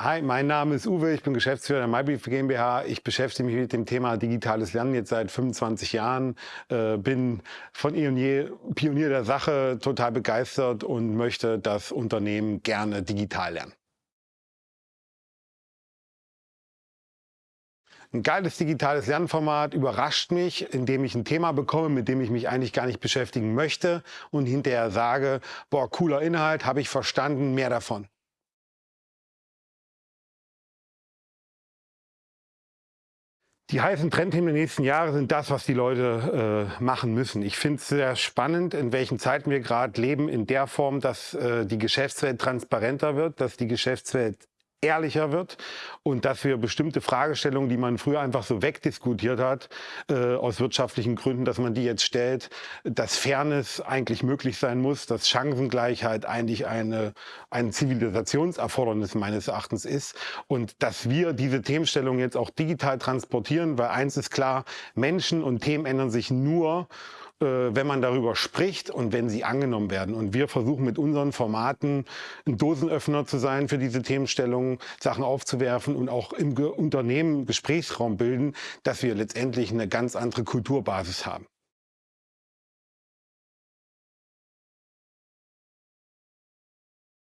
Hi, mein Name ist Uwe, ich bin Geschäftsführer der MyBrief GmbH. Ich beschäftige mich mit dem Thema digitales Lernen jetzt seit 25 Jahren, äh, bin von eh und je Pionier der Sache, total begeistert und möchte das Unternehmen gerne digital lernen. Ein geiles digitales Lernformat überrascht mich, indem ich ein Thema bekomme, mit dem ich mich eigentlich gar nicht beschäftigen möchte und hinterher sage, boah, cooler Inhalt, habe ich verstanden, mehr davon. Die heißen Trendthemen der nächsten Jahre sind das, was die Leute äh, machen müssen. Ich finde es sehr spannend, in welchen Zeiten wir gerade leben, in der Form, dass äh, die Geschäftswelt transparenter wird, dass die Geschäftswelt ehrlicher wird und dass wir bestimmte Fragestellungen, die man früher einfach so wegdiskutiert hat, äh, aus wirtschaftlichen Gründen, dass man die jetzt stellt, dass Fairness eigentlich möglich sein muss, dass Chancengleichheit eigentlich eine, ein Zivilisationserfordernis meines Erachtens ist und dass wir diese Themenstellung jetzt auch digital transportieren, weil eins ist klar, Menschen und Themen ändern sich nur, wenn man darüber spricht und wenn sie angenommen werden. Und wir versuchen mit unseren Formaten ein Dosenöffner zu sein für diese Themenstellungen, Sachen aufzuwerfen und auch im Unternehmen Gesprächsraum bilden, dass wir letztendlich eine ganz andere Kulturbasis haben.